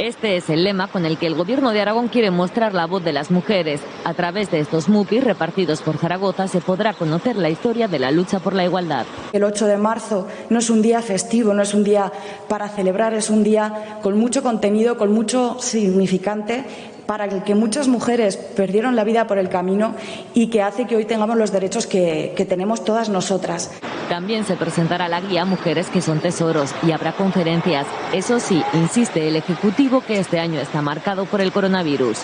Este es el lema con el que el gobierno de Aragón quiere mostrar la voz de las mujeres. A través de estos MUPI repartidos por Zaragoza se podrá conocer la historia de la lucha por la igualdad. El 8 de marzo no es un día festivo, no es un día para celebrar, es un día con mucho contenido, con mucho significante para el que muchas mujeres perdieron la vida por el camino y que hace que hoy tengamos los derechos que, que tenemos todas nosotras. También se presentará la guía Mujeres que son tesoros y habrá conferencias. Eso sí, insiste el Ejecutivo que este año está marcado por el coronavirus.